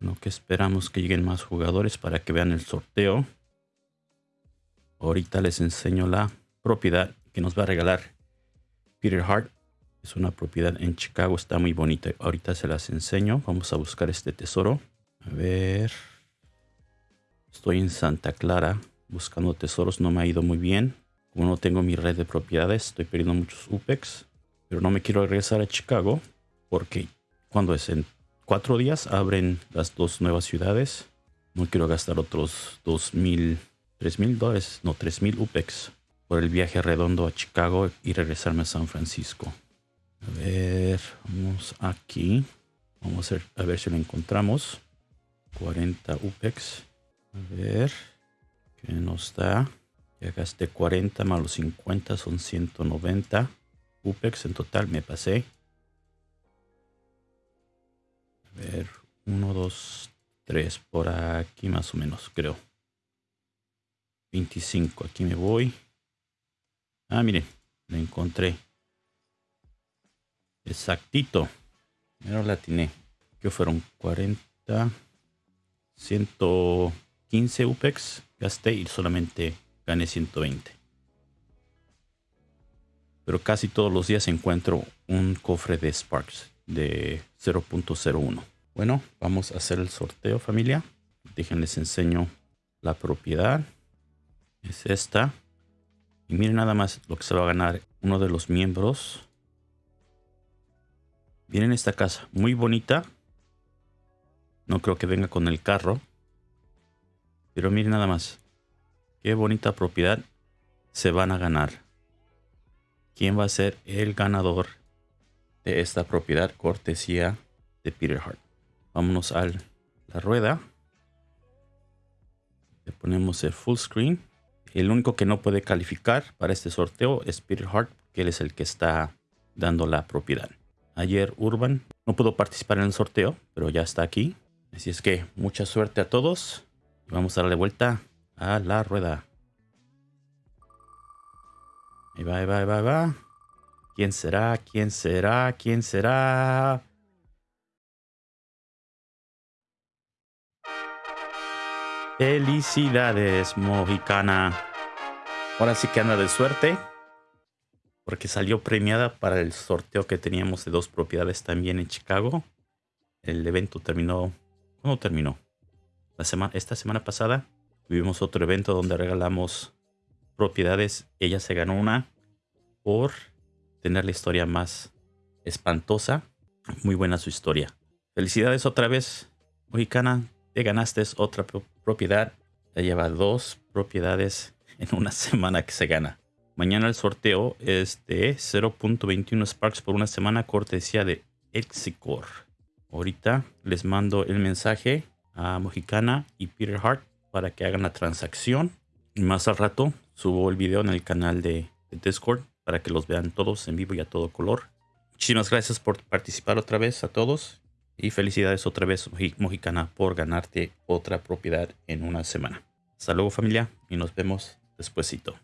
Lo que esperamos que lleguen más jugadores para que vean el sorteo. Ahorita les enseño la propiedad que nos va a regalar Peter Hart. Es una propiedad en Chicago, está muy bonita. Ahorita se las enseño. Vamos a buscar este tesoro. A ver. Estoy en Santa Clara buscando tesoros. No me ha ido muy bien. Como no tengo mi red de propiedades, estoy perdiendo muchos UPEX. Pero no me quiero regresar a Chicago porque cuando es en cuatro días abren las dos nuevas ciudades. No quiero gastar otros dos mil, tres mil dólares, no, tres mil UPEX por el viaje redondo a Chicago y regresarme a San Francisco. A ver, vamos aquí. Vamos a ver, si lo encontramos. 40 UPEX. A ver, ¿qué nos da? Ya gasté 40 más los 50 son 190 UPEX en total. Me pasé. Ver, 1, 2, 3 por aquí más o menos, creo. 25, aquí me voy. Ah, miren, lo encontré. Exactito. Mira, la atiné. Que fueron 40, 115 UPEX. Gasté y solamente gané 120. Pero casi todos los días encuentro un cofre de Sparks de 0.01. Bueno, vamos a hacer el sorteo familia. Déjenles enseño la propiedad. Es esta. Y miren nada más lo que se va a ganar uno de los miembros Miren esta casa, muy bonita. No creo que venga con el carro. Pero miren nada más. Qué bonita propiedad se van a ganar. ¿Quién va a ser el ganador de esta propiedad cortesía de Peter Hart? Vámonos a la rueda. Le ponemos el full screen. El único que no puede calificar para este sorteo es Peter Hart, que él es el que está dando la propiedad ayer Urban. No pudo participar en el sorteo, pero ya está aquí. Así es que mucha suerte a todos. Vamos a darle vuelta a la rueda. Ahí va, ahí va, ahí va, ahí va. ¿Quién será? ¿Quién será? ¿Quién será? Felicidades, Mojicana. Ahora sí que anda de suerte porque salió premiada para el sorteo que teníamos de dos propiedades también en Chicago. El evento terminó, ¿cuándo terminó? Esta semana pasada tuvimos otro evento donde regalamos propiedades. Ella se ganó una por tener la historia más espantosa. Muy buena su historia. Felicidades otra vez, mexicana. Te ganaste otra propiedad. Ya lleva dos propiedades en una semana que se gana. Mañana el sorteo es de 0.21 Sparks por una semana cortesía de Exicor. Ahorita les mando el mensaje a Mojicana y Peter Hart para que hagan la transacción. Más al rato subo el video en el canal de Discord para que los vean todos en vivo y a todo color. Muchísimas gracias por participar otra vez a todos. Y felicidades otra vez, Mojicana, por ganarte otra propiedad en una semana. Hasta luego familia y nos vemos despuesito.